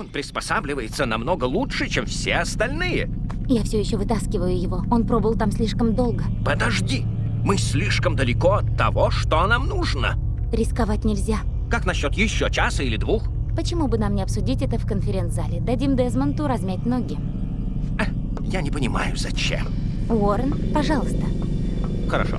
Он приспосабливается намного лучше, чем все остальные. Я все еще вытаскиваю его. Он пробыл там слишком долго. Подожди. Мы слишком далеко от того, что нам нужно. Рисковать нельзя. Как насчет еще часа или двух? Почему бы нам не обсудить это в конференц-зале? Дадим Дезмонту размять ноги. А, я не понимаю, зачем. Уоррен, пожалуйста. Хорошо.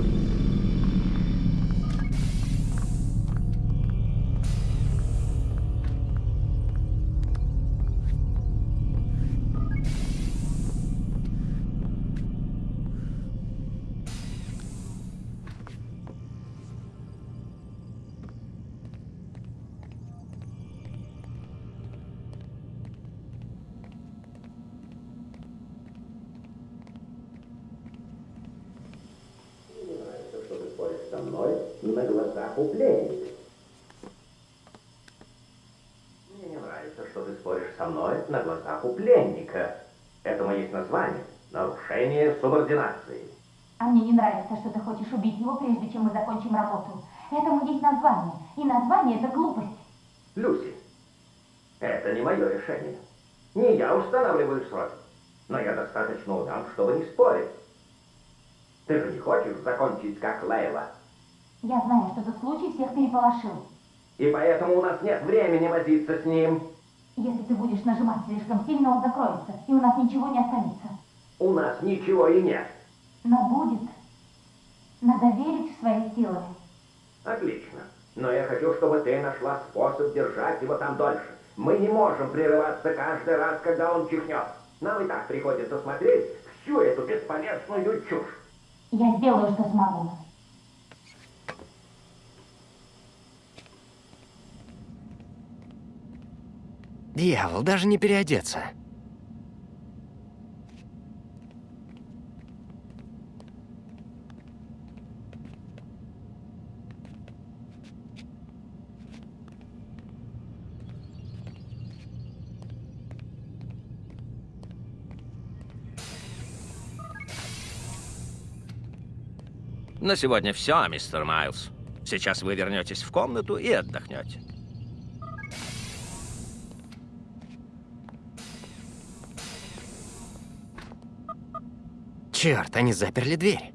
Глазах у пленника. Мне не нравится, что ты споришь со мной на глазах у пленника. Этому есть название. Нарушение субординации. А мне не нравится, что ты хочешь убить его, прежде чем мы закончим работу. Этому есть название. И название — это глупость. Люси, это не мое решение. Не я устанавливаю сроки. Но я достаточно удан, чтобы не спорить. Ты же не хочешь закончить как Лейла? Я знаю, что этот случай всех переполошил. И поэтому у нас нет времени возиться с ним. Если ты будешь нажимать слишком сильно, он закроется, и у нас ничего не останется. У нас ничего и нет. Но будет. Надо верить в свои силы. Отлично. Но я хочу, чтобы ты нашла способ держать его там дольше. Мы не можем прерываться каждый раз, когда он чихнет. Нам и так приходится смотреть всю эту бесполезную чушь. Я сделаю, что смогу. Дьявол, даже не переодеться. На сегодня все, мистер Майлз. Сейчас вы вернетесь в комнату и отдохнете. Черт, они заперли дверь.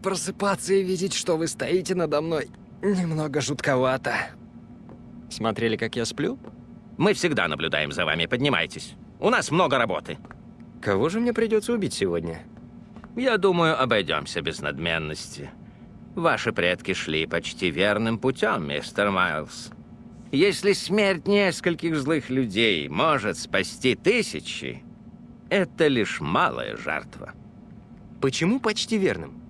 просыпаться и видеть, что вы стоите надо мной, немного жутковато. Смотрели, как я сплю? Мы всегда наблюдаем за вами, поднимайтесь. У нас много работы. Кого же мне придется убить сегодня? Я думаю, обойдемся без надменности. Ваши предки шли почти верным путем, мистер Майлз. Если смерть нескольких злых людей может спасти тысячи, это лишь малая жертва. Почему почти верным?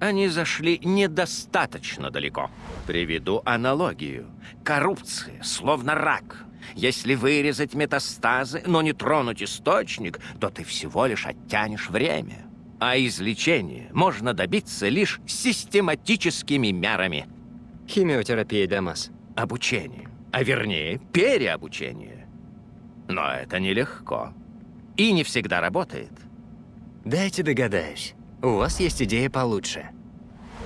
Они зашли недостаточно далеко. Приведу аналогию. Коррупция, словно рак. Если вырезать метастазы, но не тронуть источник, то ты всего лишь оттянешь время. А излечение можно добиться лишь систематическими мерами. Химиотерапия, Дамас. Обучение. А вернее, переобучение. Но это нелегко. И не всегда работает. Дайте догадаюсь. У вас есть идея получше.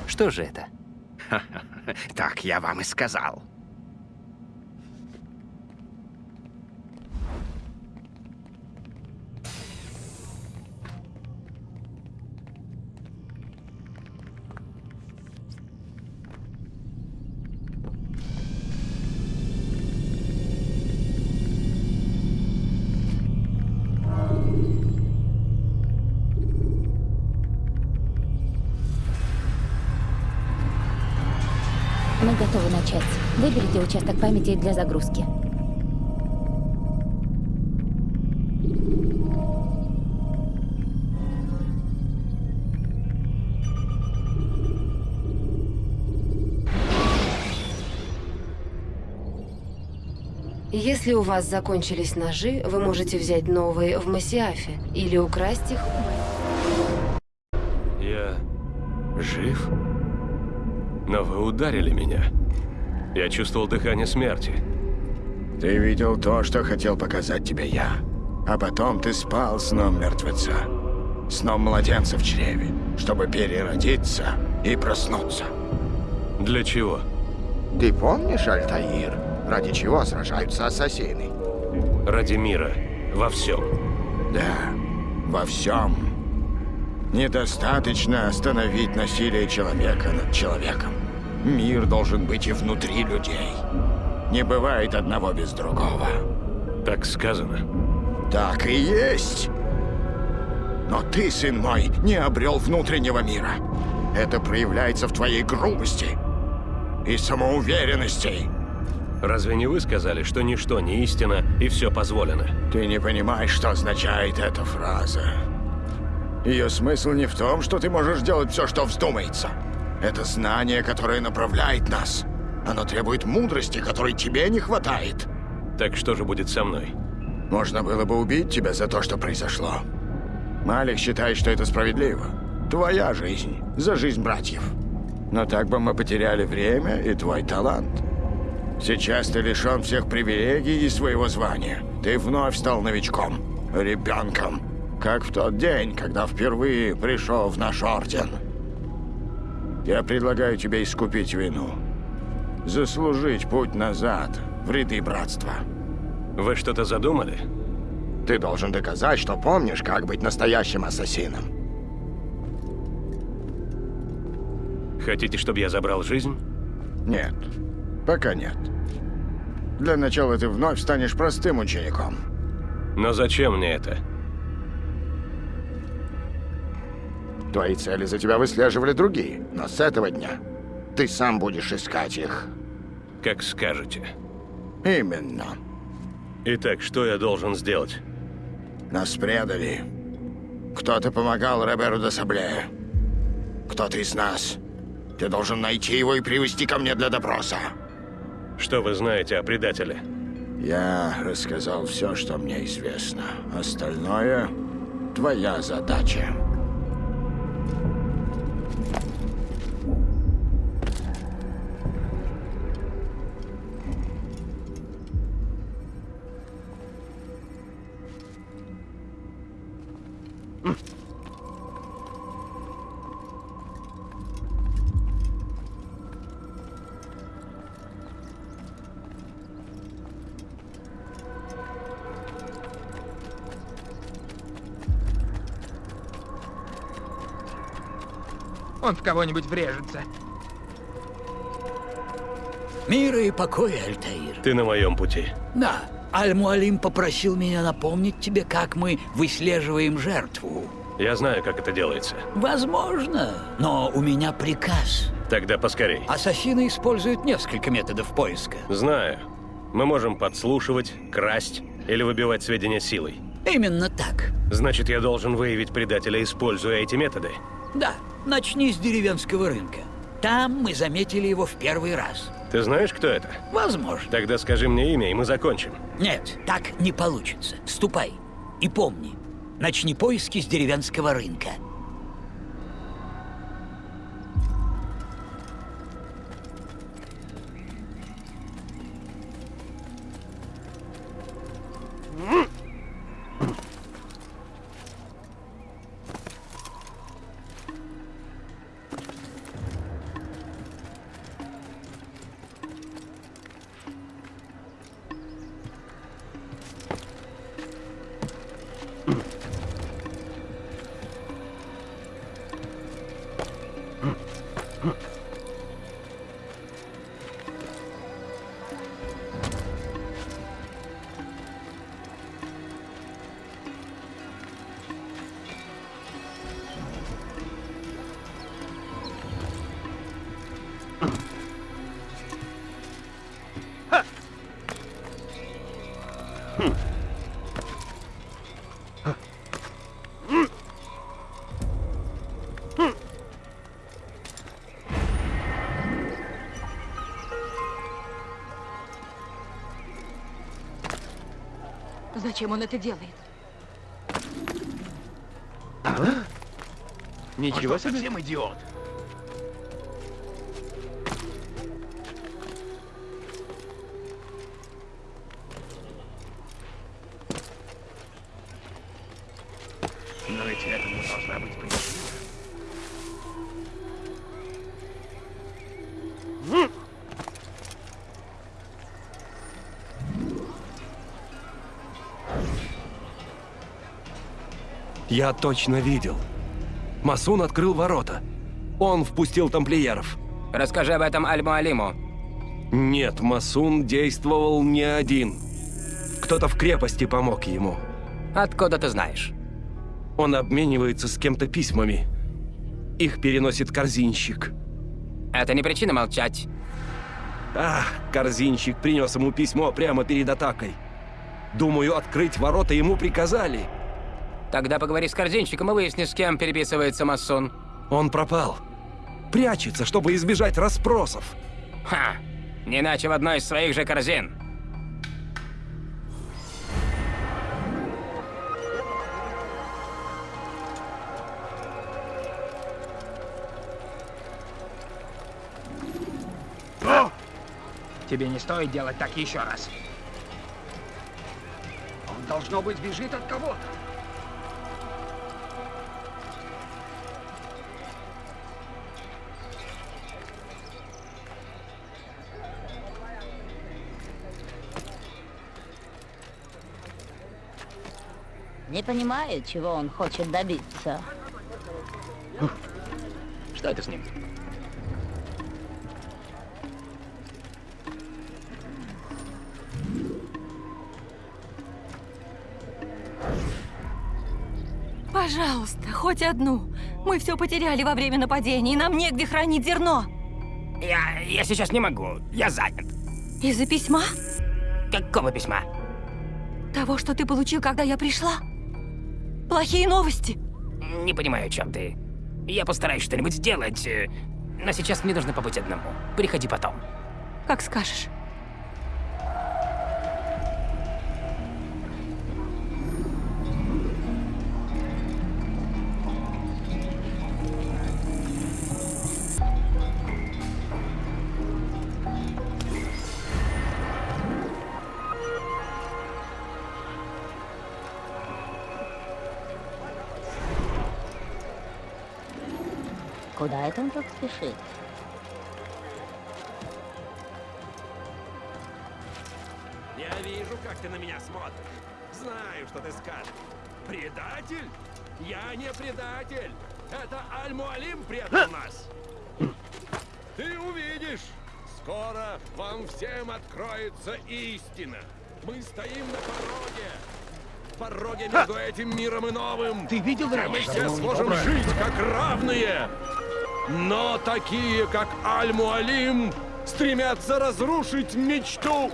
Что же это? Так я вам и сказал. Памяти для загрузки. Если у вас закончились ножи, вы можете взять новые в Масиафе или украсть их. Я жив? Но вы ударили меня. Я чувствовал дыхание смерти. Ты видел то, что хотел показать тебе я. А потом ты спал сном мертвеца. Сном младенца в чреве, чтобы переродиться и проснуться. Для чего? Ты помнишь, Альтаир, ради чего сражаются ассасины? Ради мира. Во всем. Да, во всем. Недостаточно остановить насилие человека над человеком. Мир должен быть и внутри людей. Не бывает одного без другого. Так сказано. Так и есть. Но ты, сын мой, не обрел внутреннего мира. Это проявляется в твоей грубости и самоуверенности. Разве не вы сказали, что ничто не истина и все позволено? Ты не понимаешь, что означает эта фраза. Ее смысл не в том, что ты можешь делать все, что вздумается. Это знание, которое направляет нас. Оно требует мудрости, которой тебе не хватает. Так что же будет со мной? Можно было бы убить тебя за то, что произошло. Малик считает, что это справедливо. Твоя жизнь за жизнь братьев. Но так бы мы потеряли время и твой талант. Сейчас ты лишен всех привилегий и своего звания. Ты вновь стал новичком, ребенком. Как в тот день, когда впервые пришел в наш орден. Я предлагаю тебе искупить вину. Заслужить путь назад в ряды братства. Вы что-то задумали? Ты должен доказать, что помнишь, как быть настоящим ассасином. Хотите, чтобы я забрал жизнь? Нет, пока нет. Для начала ты вновь станешь простым учеником. Но зачем мне это? Твои цели за тебя выслеживали другие, но с этого дня ты сам будешь искать их. Как скажете. Именно. Итак, что я должен сделать? Нас предали. Кто-то помогал Роберу де Сабле. Кто-то из нас. Ты должен найти его и привести ко мне для допроса. Что вы знаете о предателе? Я рассказал все, что мне известно. Остальное — твоя задача. Он в кого-нибудь врежется. Мира и покоя, Альтаир. Ты на моем пути. Да, Аль-Муалим попросил меня напомнить тебе, как мы выслеживаем жертву. Я знаю, как это делается. Возможно, но у меня приказ. Тогда поскорей. Ассасины используют несколько методов поиска. Знаю. Мы можем подслушивать, красть или выбивать сведения силой. Именно так. Значит, я должен выявить предателя, используя эти методы. Да, начни с деревенского рынка. Там мы заметили его в первый раз. Ты знаешь, кто это? Возможно. Тогда скажи мне имя, и мы закончим. Нет, так не получится. Ступай. И помни, начни поиски с деревенского рынка. Зачем он это делает? Ничего себе. Совсем идиот. Я точно видел. Масун открыл ворота. Он впустил тамплиеров. Расскажи об этом Аль-Муалиму. Нет, Масун действовал не один. Кто-то в крепости помог ему. Откуда ты знаешь? Он обменивается с кем-то письмами. Их переносит корзинщик. Это не причина молчать. Ах, корзинщик принес ему письмо прямо перед атакой. Думаю, открыть ворота ему приказали. Тогда поговори с корзинщиком и выясни, с кем переписывается Масун. Он пропал. Прячется, чтобы избежать расспросов. Ха! Не иначе в одной из своих же корзин. Тебе не стоит делать так еще раз. Он, должно быть, бежит от кого-то. Не понимаю, чего он хочет добиться. Что это с ним? Пожалуйста, хоть одну. Мы все потеряли во время нападения, и нам негде хранить зерно. Я, я сейчас не могу. Я занят. Из-за письма? Какого письма? Того, что ты получил, когда я пришла? Плохие новости. Не понимаю, о чем ты. Я постараюсь что-нибудь сделать. э, Но сейчас мне нужно побыть одному. Приходи потом. Как скажешь. Куда это он так спешит? Я вижу, как ты на меня смотришь. Знаю, что ты скажешь. Предатель? Я не предатель. Это Аль-Муалим предал нас. Ты увидишь. Скоро вам всем откроется истина. Мы стоим на пороге. Пороге между этим миром и новым. Ты видел раньше? мы все сможем жить как равные. Но такие, как Аль-Муалим, стремятся разрушить мечту.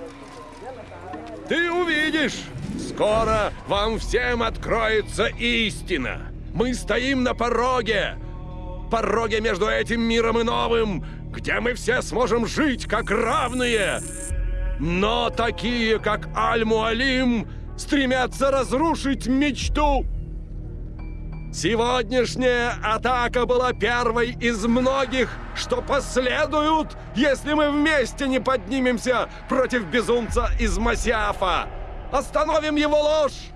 Ты увидишь! Скоро вам всем откроется истина. Мы стоим на пороге. Пороге между этим миром и новым, где мы все сможем жить как равные. Но такие, как Аль-Муалим, стремятся разрушить мечту. Сегодняшняя атака была первой из многих, что последуют, если мы вместе не поднимемся против безумца из Масиафа. Остановим его ложь!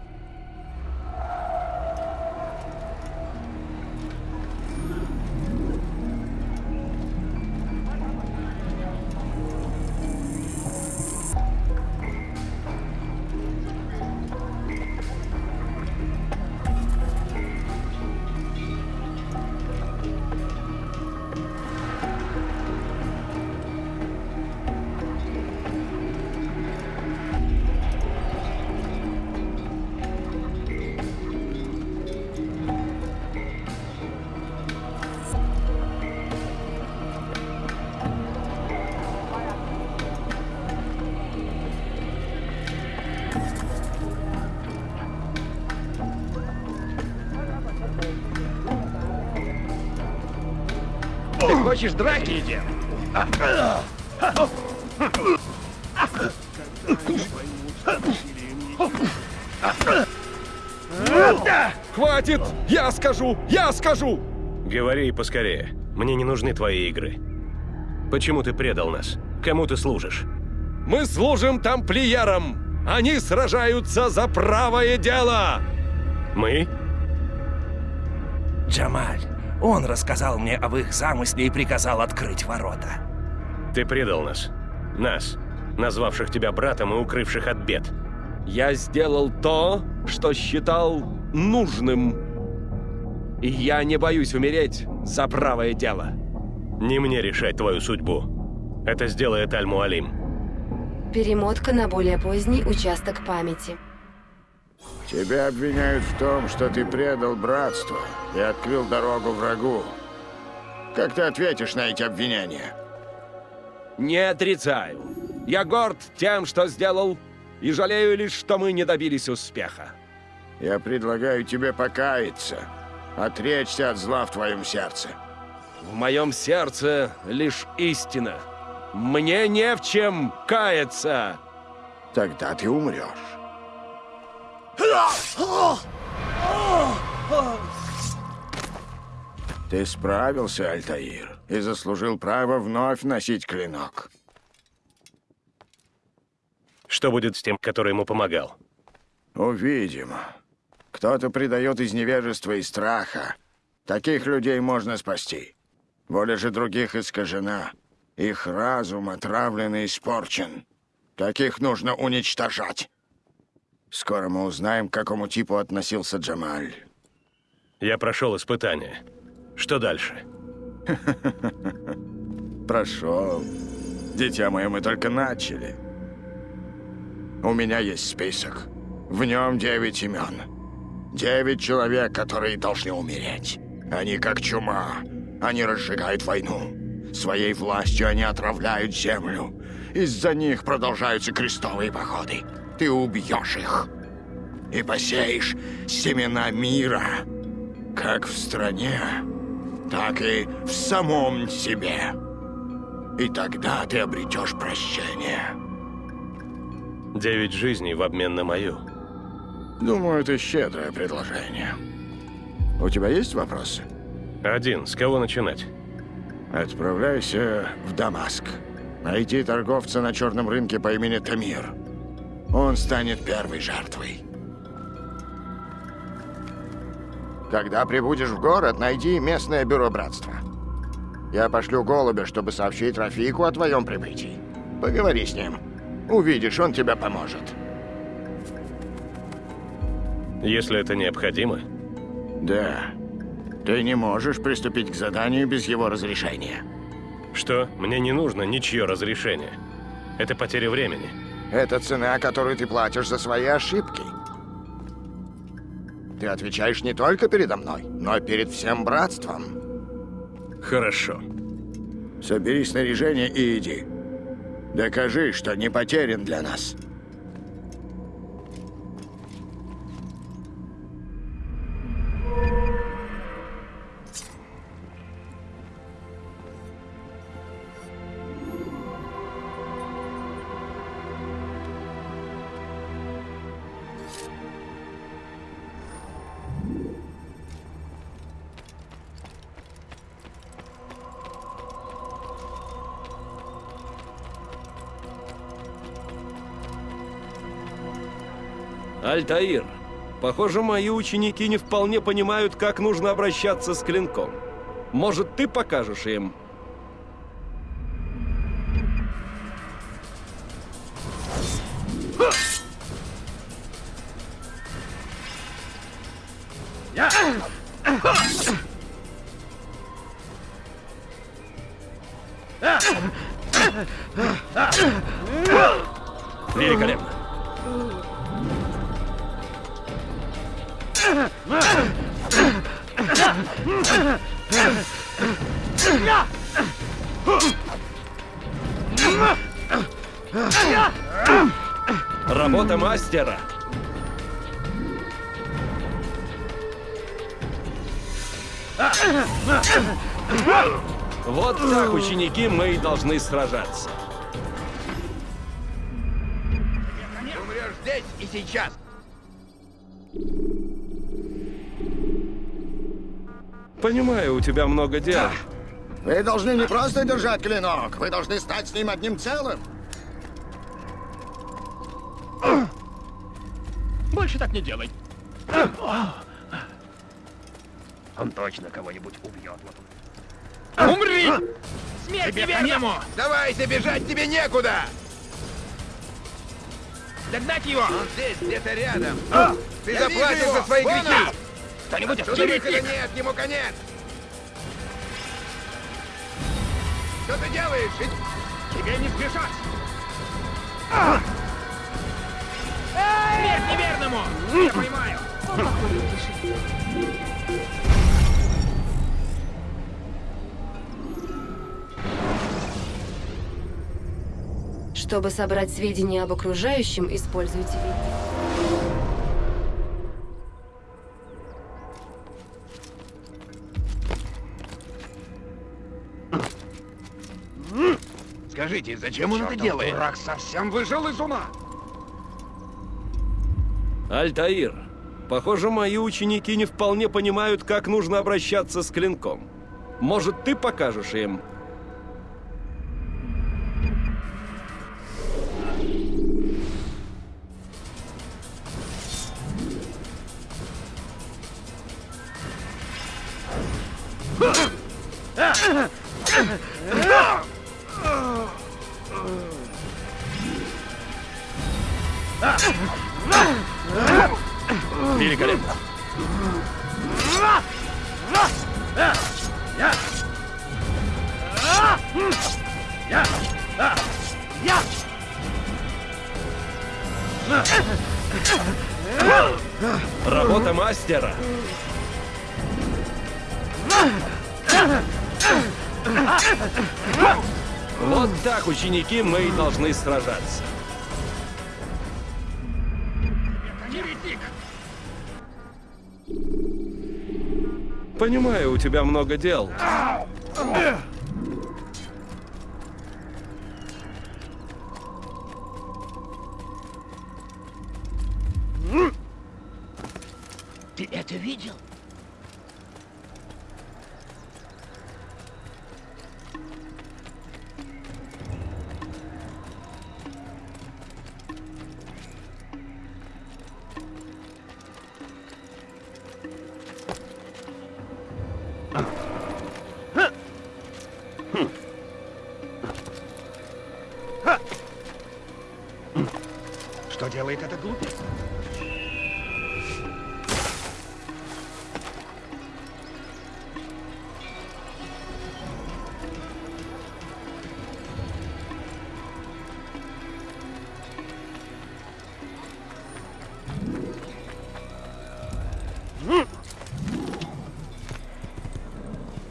Хочешь драки? Идем. Хватит! Я скажу! Я скажу! Говори поскорее. Мне не нужны твои игры. Почему ты предал нас? Кому ты служишь? Мы служим тамплиерам! Они сражаются за правое дело! Мы? Джамаль. Он рассказал мне об их замысле и приказал открыть ворота. Ты предал нас. Нас, назвавших тебя братом и укрывших от бед. Я сделал то, что считал нужным. И я не боюсь умереть за правое дело. Не мне решать твою судьбу. Это сделает Аль-Муалим. Перемотка на более поздний участок памяти. Тебя обвиняют в том, что ты предал братство и открыл дорогу врагу. Как ты ответишь на эти обвинения? Не отрицаю. Я горд тем, что сделал, и жалею лишь, что мы не добились успеха. Я предлагаю тебе покаяться, отречься от зла в твоем сердце. В моем сердце лишь истина. Мне не в чем каяться. Тогда ты умрешь. Ты справился, Альтаир, и заслужил право вновь носить клинок. Что будет с тем, который ему помогал? Увидим. Кто-то предает из невежества и страха. Таких людей можно спасти. Воля же других искажена. Их разум отравлен и испорчен. Таких нужно уничтожать. Скоро мы узнаем, к какому типу относился Джамаль. Я прошел испытание. Что дальше? Прошел. Дитя мое, мы только начали. У меня есть список. В нем девять имен. Девять человек, которые должны умереть. Они как чума. Они разжигают войну. Своей властью они отравляют землю. Из-за них продолжаются крестовые походы. Ты убьешь их. И посеешь семена мира. Как в стране, так и в самом себе. И тогда ты обретешь прощение. Девять жизней в обмен на мою. Думаю, это щедрое предложение. У тебя есть вопросы? Один. С кого начинать? Отправляйся в Дамаск. Найди торговца на черном рынке по имени Тамир. Он станет первой жертвой. Когда прибудешь в город, найди местное бюро братства. Я пошлю голубя, чтобы сообщить Рафику о твоем прибытии. Поговори с ним. Увидишь, он тебе поможет. Если это необходимо? Да. Ты не можешь приступить к заданию без его разрешения. Что? Мне не нужно ничье разрешение. Это потеря времени. Это цена, которую ты платишь за свои ошибки. Ты отвечаешь не только передо мной, но перед всем братством. Хорошо. Собери снаряжение и иди. Докажи, что не потерян для нас. Альтаир, похоже, мои ученики не вполне понимают, как нужно обращаться с клинком. Может, ты покажешь им? Работа мастера. Вот так, ученики, мы и должны сражаться. Умрешь здесь и сейчас. Понимаю, у тебя много дел. Вы должны не просто держать клинок, вы должны стать с ним одним целым. Больше так не делай. Он точно кого-нибудь убьет. Вот. Умри! Смерть Тебе неверному! Давай, бежать тебе некуда! Догнать его! Он здесь, где-то рядом. А! Ты Я заплатишь за свои Вон грехи! Он! Кто-нибудь отсюда выхода нет, ему конец! Что ты делаешь? Тебе не сбежать! Смерть неверному! Я решит. Чтобы собрать сведения об окружающем, используйте вики. Скажите, зачем он это делает? дурак совсем выжил из ума! Альтаир, похоже, мои ученики не вполне понимают, как нужно обращаться с клинком. Может, ты покажешь им? Великолепно. ученики, мы и должны сражаться. Понимаю, у тебя много дел. Ты это видел? Делает этот глупец?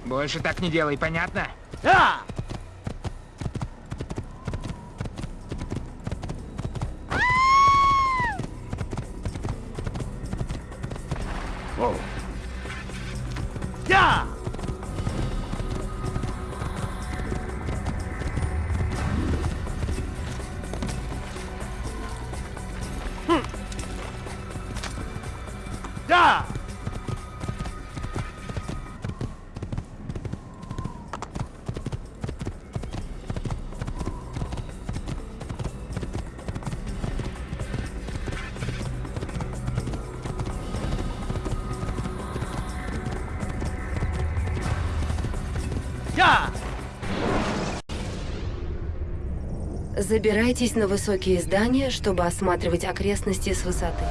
Больше так не делай, понятно? Да! Я! Забирайтесь на высокие здания, чтобы осматривать окрестности с высоты.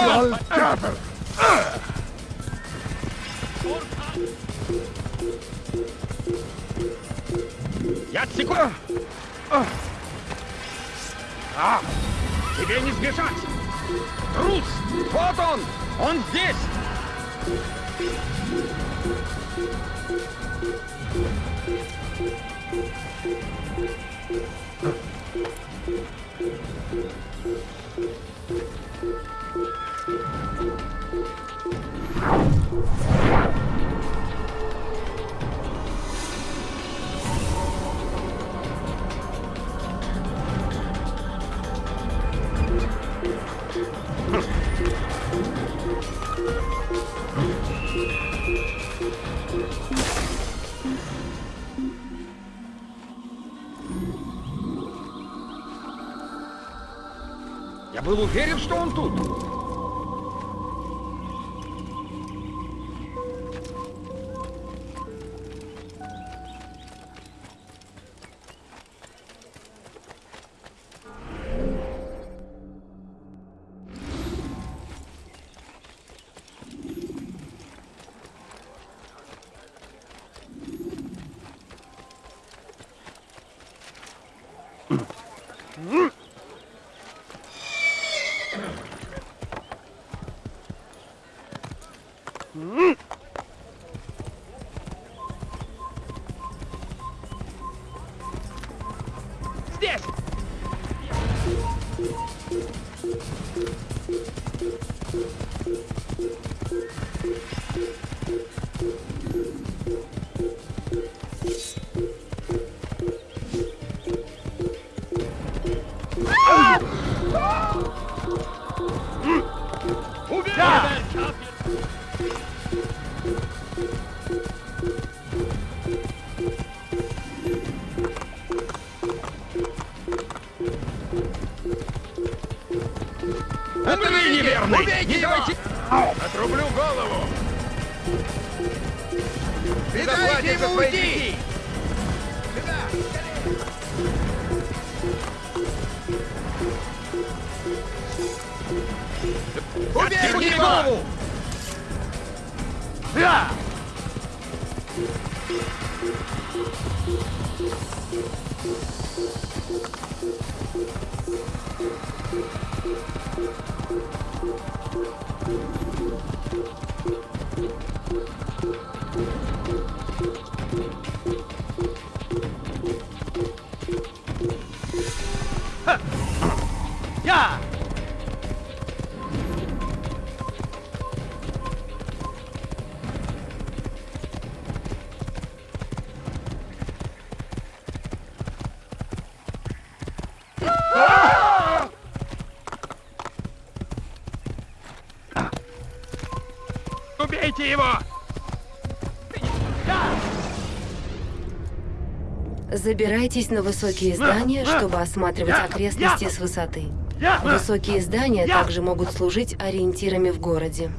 All cattle! Яцеку! А! Тебе не сбежать! Трус! Вот он! Он здесь! Thank you. Был уверен, что он тут. Отрублю голову! Не дайте ему Убейте Отсеки его! Убейте его! Забирайтесь на высокие здания, чтобы осматривать окрестности с высоты. Высокие здания также могут служить ориентирами в городе.